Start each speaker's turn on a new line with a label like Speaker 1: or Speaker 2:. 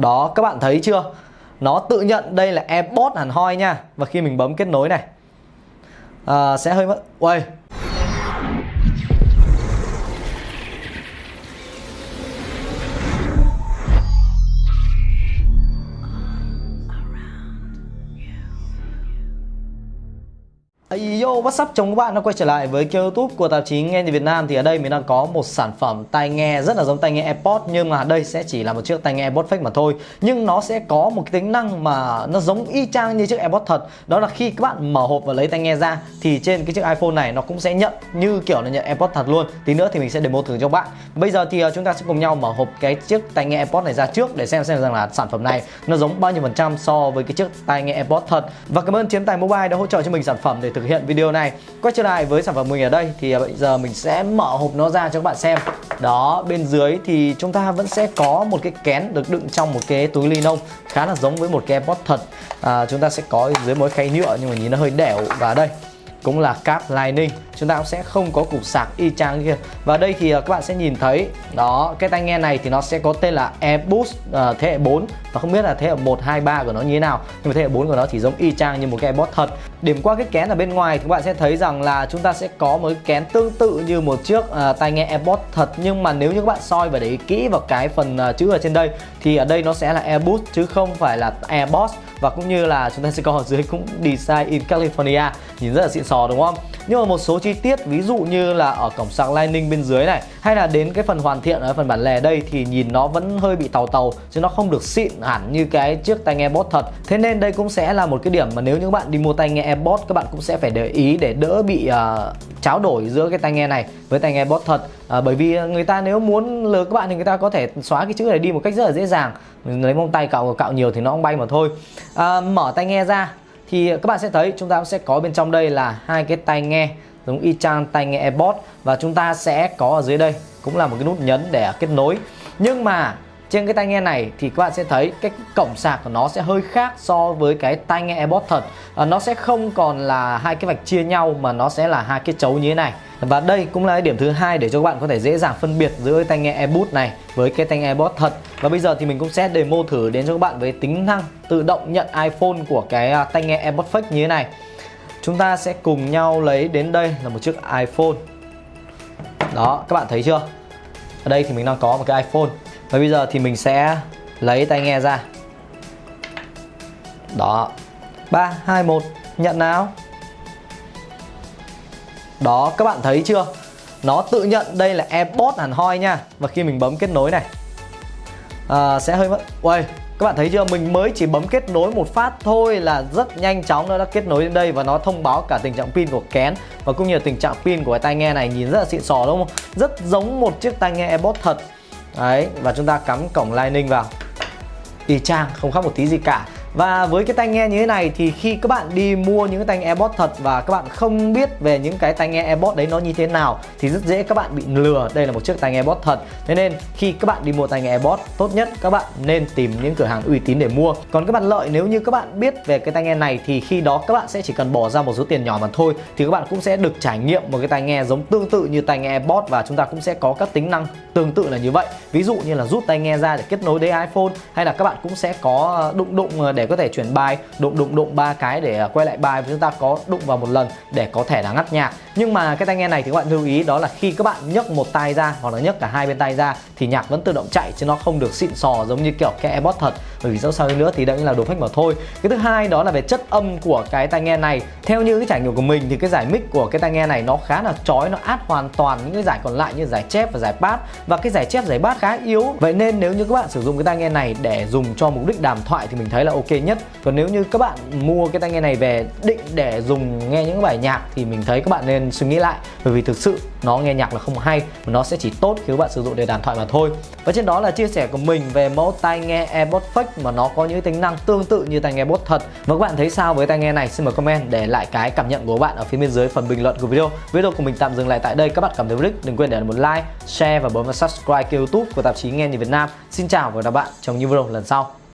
Speaker 1: Đó các bạn thấy chưa? Nó tự nhận đây là AirPods hẳn hoi nha. Và khi mình bấm kết nối này à, Sẽ hơi mất Uầy! Hey yo, what's up? Chồng các bạn đã quay trở lại với kênh youtube của tạp chí Nghe thì Việt Nam. Thì ở đây mình đang có một sản phẩm tai nghe rất là giống tai nghe AirPods Nhưng mà đây sẽ chỉ là một chiếc tai nghe AirPods fake mà thôi. Nhưng nó sẽ có một cái tính năng mà nó giống y chang như chiếc AirPods thật. Đó là khi các bạn mở hộp và lấy tai nghe ra Thì trên cái chiếc iPhone này nó cũng sẽ nhận như kiểu là nhận AirPods thật luôn. Tí nữa thì mình sẽ demo thử cho các bạn. Bây giờ thì ờ, chúng ta sẽ cùng nhau mở hộp cái chiếc tai nghe AirPods này ra trước Để xem xem rằng là sản phẩm này nó giống bao nhiêu phần trăm so với cái chiếc tai nghe AirPods thật. Và cảm ơn Chiến Tài Mobile đã hỗ trợ cho mình sản phẩm để thực hiện video này. Quay trở lại với sản phẩm mình ở đây thì à, bây giờ mình sẽ mở hộp nó ra cho các bạn xem. Đó bên dưới thì chúng ta vẫn sẽ có một cái kén được đựng trong một cái túi ly lông Khá là giống với một cái AirPods thật. À, Chúng ta sẽ có dưới mỗi khay nhựa nhưng mà nhìn nó hơi đẻo. Và đây cũng là cáp Lightning chúng ta cũng sẽ không có cục sạc y chang kia. Và đây thì à, các bạn sẽ nhìn thấy đó cái tai nghe này thì nó sẽ có tên là AirBoost uh, thế hệ 4 và không biết là thế hệ 1, 2, 3 của nó như thế nào nhưng mà thế hệ 4 của nó thì giống y chang như một cái AirPods thật. Điểm qua cái kén ở bên ngoài thì các bạn sẽ thấy rằng là chúng ta sẽ có một cái kén tương tự như một chiếc uh, tai nghe AirPods thật. Nhưng mà nếu như các bạn soi và để ý kỹ vào cái phần uh, chữ ở trên đây thì ở đây nó sẽ là AirBoost chứ không phải là AirBoss và cũng như là chúng ta sẽ có ở dưới cũng Design in California. Nhìn rất là xịn sò đúng không? Nhưng mà một số chi chi tiết ví dụ như là ở cổng sạc Lightning bên dưới này hay là đến cái phần hoàn thiện ở phần bản lề đây thì nhìn nó vẫn hơi bị tàu tàu chứ nó không được xịn hẳn như cái chiếc tai nghe bot thật. Thế nên đây cũng sẽ là một cái điểm mà nếu như bạn đi mua tai nghe AirPods các bạn cũng sẽ phải để ý để đỡ bị uh, tráo đổi giữa cái tai nghe này với tai nghe bot thật. À, bởi vì người ta nếu muốn lừa các bạn thì người ta có thể xóa cái chữ này đi một cách rất là dễ dàng. Mình lấy mông tay cạo cạo nhiều thì nó không bay mà thôi. À, mở tai nghe ra thì các bạn sẽ thấy chúng ta sẽ có bên trong đây là hai cái tai nghe giống y chang tai nghe AirPods. Và chúng ta sẽ có ở dưới đây cũng là một cái nút nhấn để kết nối. Nhưng mà trên cái tai nghe này thì các bạn sẽ thấy cái cổng sạc của nó sẽ hơi khác so với cái tai nghe AirPods thật. À, nó sẽ không còn là hai cái vạch chia nhau mà nó sẽ là hai cái chấu như thế này. Và đây cũng là cái điểm thứ hai để cho các bạn có thể dễ dàng phân biệt giữa tai nghe AirPods này với cái tai nghe AirPods thật. Và bây giờ thì mình cũng sẽ demo thử đến cho các bạn với tính năng tự động nhận iPhone của cái à, tai nghe AirPods fake như thế này chúng ta sẽ cùng nhau lấy đến đây là một chiếc iPhone. Đó các bạn thấy chưa? Ở đây thì mình đang có một cái iPhone. Và bây giờ thì mình sẽ lấy tai nghe ra. Đó. 3, 2, 1 nhận nào. Đó các bạn thấy chưa? Nó tự nhận đây là AirPods hẳn hoi nha. Và khi mình bấm kết nối này à, Sẽ hơi mất Uầy các bạn thấy chưa? Mình mới chỉ bấm kết nối một phát thôi là rất nhanh chóng nó đã kết nối đến đây và nó thông báo cả tình trạng pin của kén và cũng như là tình trạng pin của cái tai nghe này. Nhìn rất là xịn sò đúng không? Rất giống một chiếc tai nghe AirPods thật. Đấy, và chúng ta cắm cổng Lightning vào. Y chang, không khác một tí gì cả và với cái tai nghe như thế này thì khi các bạn đi mua những cái tai nghe AirPods thật và các bạn không biết về những cái tai nghe AirPods đấy nó như thế nào thì rất dễ các bạn bị lừa. Đây là một chiếc tai nghe AirPods thật. Thế nên khi các bạn đi mua tai nghe AirPods tốt nhất các bạn nên tìm những cửa hàng uy tín để mua. Còn các bạn lợi nếu như các bạn biết về cái tai nghe này thì khi đó các bạn sẽ chỉ cần bỏ ra một số tiền nhỏ mà thôi thì các bạn cũng sẽ được trải nghiệm một cái tai nghe giống tương tự như tai nghe AirPods và chúng ta cũng sẽ có các tính năng tương tự là như vậy. Ví dụ như là rút tai nghe ra để kết nối đến iPhone hay là các bạn cũng sẽ có đụng đụng để để có thể chuyển bài, đụng đụng đụng ba cái để à, quay lại bài và chúng ta có đụng vào một lần để có thể là ngắt nhạc nhưng mà cái tai nghe này thì các bạn lưu ý, đó là khi các bạn nhấc một tay ra hoặc là nhấc cả hai bên tay ra thì nhạc vẫn tự động chạy chứ nó không được xịn sò giống như kiểu cái AirPods thật. Bởi vì dẫu sao nữa thì đây là đồ fake mà thôi. Cái thứ hai đó là về chất âm của cái tai nghe này. Theo như cái trải nghiệm của mình thì cái giải mic của cái tai nghe này nó khá là chói, nó át hoàn toàn những cái giải còn lại như giải chép và giải bass. Và cái giải chép, giải bass khá yếu. Vậy nên nếu như các bạn sử dụng cái tai nghe này để dùng cho mục đích đàm thoại thì mình thấy là ok nhất. Còn nếu như các bạn mua cái tai nghe này về định để dùng nghe những bài nhạc thì mình thấy các bạn nên suy nghĩ lại. Bởi vì thực sự nó nghe nhạc là không hay, mà nó sẽ chỉ tốt khi các bạn sử dụng để đàm thoại mà thôi. Và trên đó là chia sẻ của mình về mẫu tai nghe AirPods fake mà nó có những tính năng tương tự như tai nghe bốt thật. Và các bạn thấy sao với tai nghe này? Xin mời comment để lại cái cảm nhận của các bạn ở phía bên dưới phần bình luận của video. Video của mình tạm dừng lại tại đây. Các bạn cảm thấy thích đừng quên để lại một like, share và bấm vào subscribe kênh youtube của tạp chí nghe nhìn Việt Nam. Xin chào và hẹn gặp lại bạn trong những video lần sau.